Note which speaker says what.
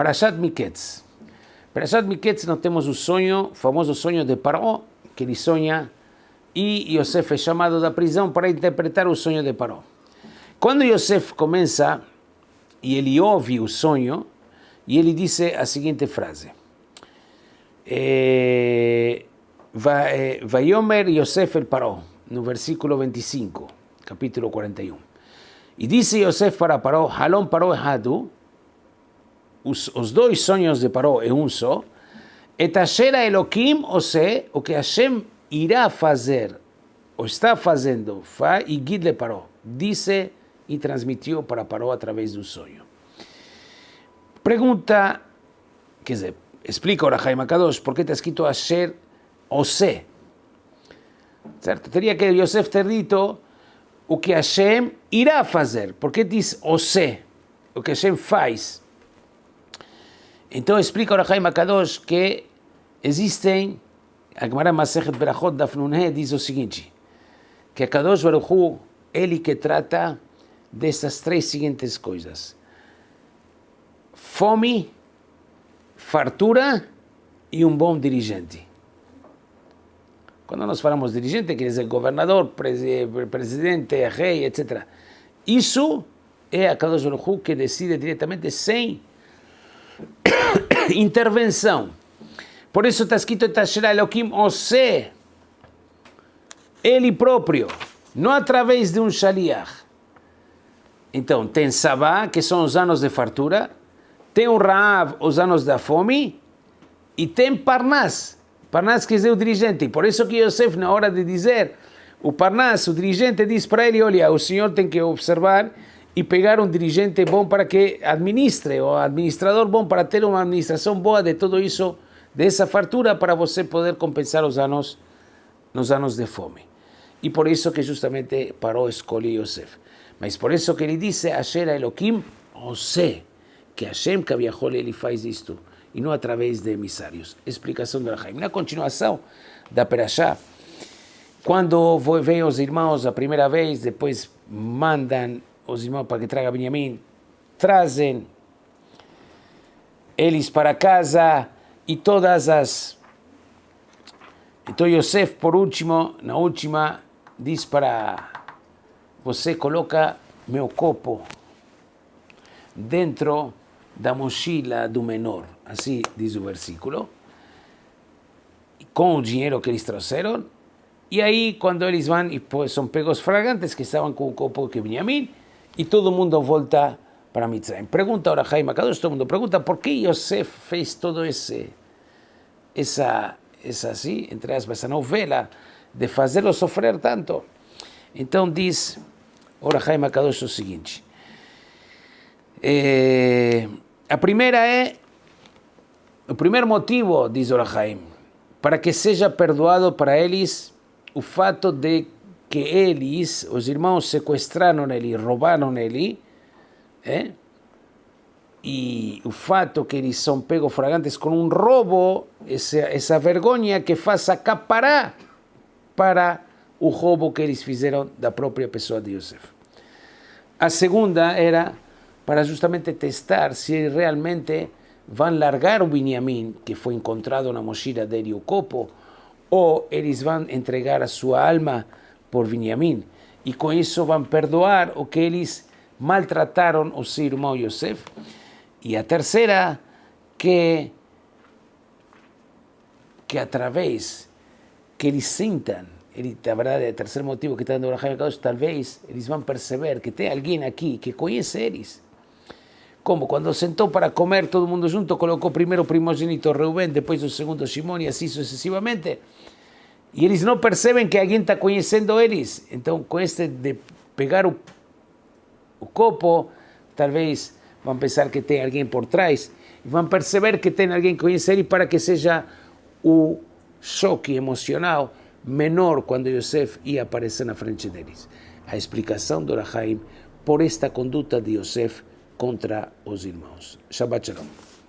Speaker 1: Parashat Miketz. Parashat Miketz nós temos o sonho, o famoso sonho de Paró, que ele sonha e Yosef é chamado da prisão para interpretar o sonho de Paró. Quando Yosef começa e ele ouve o sonho, e ele disse a seguinte frase: eh, Vayomer Yosef el Paró, no versículo 25, capítulo 41. E disse Yosef para Paró: Halom Paró Hadu, os, os dois sonhos de Paró é um só, et asher Elohim, ou seja, o que Hashem irá fazer, ou está fazendo, fa e guide Paró, disse e transmitiu para Paró através do sonho. Pergunta, quer dizer, explica ora Jaime Kadosh, por que está escrito Asher Ose? Certo? Teria que Yosef ter dito o que Hashem irá fazer. Por que diz Ose? O que Hashem faz. Então explica ora Jaime Kadosh que existem, a Gemara Masechet Berachot Dafnunhe diz o seguinte, que a Baruch Hu, ele que trata dessas três seguintes coisas fome, fartura e um bom dirigente. Quando nós falamos dirigente, quer dizer governador, presidente, rei, etc. Isso é a Kadosh Baruch que decide diretamente sem intervenção. Por isso está escrito Tasherah Elohim Ose, ele próprio, não através de um shaliach. Então, tem Sabá, que são os anos de fartura, tem o Raab, os anos da fome, e tem Parnas. Parnas quer dizer o dirigente. Por isso que Yosef, na hora de dizer, o Parnas, o dirigente, diz para ele, olha, o senhor tem que observar e pegar um dirigente bom para que administre, ou administrador bom para ter uma administração boa de tudo isso, dessa fartura, para você poder compensar os anos, nos anos de fome. E por isso que justamente parou escolher Yosef. Mas por isso que ele disse, Asher Elohim, Ose que Hashem Kaviahol ele faz isto e não através de emissários. Explicação do Rahaim. Na continuação da Perashá, quando vêm os irmãos a primeira vez, depois mandam os irmãos para que traga Benjamim, trazem eles para casa e todas as. Então Yosef, por último, na última, diz para você coloca meu copo dentro da mochila do menor, assim diz o versículo, com o dinheiro que eles trouxeram, e aí quando eles vão e são pegos fragantes que estavam com o copo que Benjamim, e todo mundo volta para Mitzrayim. Pergunta agora Jaime Kadosh, todo mundo pergunta por que Yosef fez todo esse, essa, essa assim, entre aspas, essa novela de fazê-lo sofrer tanto. Então diz, ora Jaime Kadosh o seguinte, eh, a primeira é, o primeiro motivo, diz Orahaim, para que seja perdoado para eles o fato de que eles, os irmãos, sequestraram ele, roubaram ele, é? e o fato que eles são pegos fragantes com um roubo, essa, essa vergonha que faz acaparar para o roubo que eles fizeram da própria pessoa de Yosef. A segunda era para justamente testar se realmente vão largar o Benjamim, que foi encontrado na mochila de Copo, ou eles vão entregar a sua alma por Benjamim. E com isso vão perdoar o que eles maltrataram o seu irmão Yosef. E a terceira, que, que através que eles sintam, ele, a verdade, o terceiro motivo que está dando o Rahaim talvez eles vão perceber que tem alguém aqui que conhece eles, como quando sentou para comer todo mundo junto, colocou primeiro o primogênito Reuben, depois o segundo Simão e assim sucessivamente. E eles não percebem que alguém está conhecendo eles. Então, com este de pegar o, o copo, talvez vão pensar que tem alguém por trás. E vão perceber que tem alguém que conhece ele para que seja o choque emocional menor quando Yosef ia aparecer na frente deles. A explicação do Rahaim por esta conduta de Yosef contra os irmãos. Shabbat Shalom.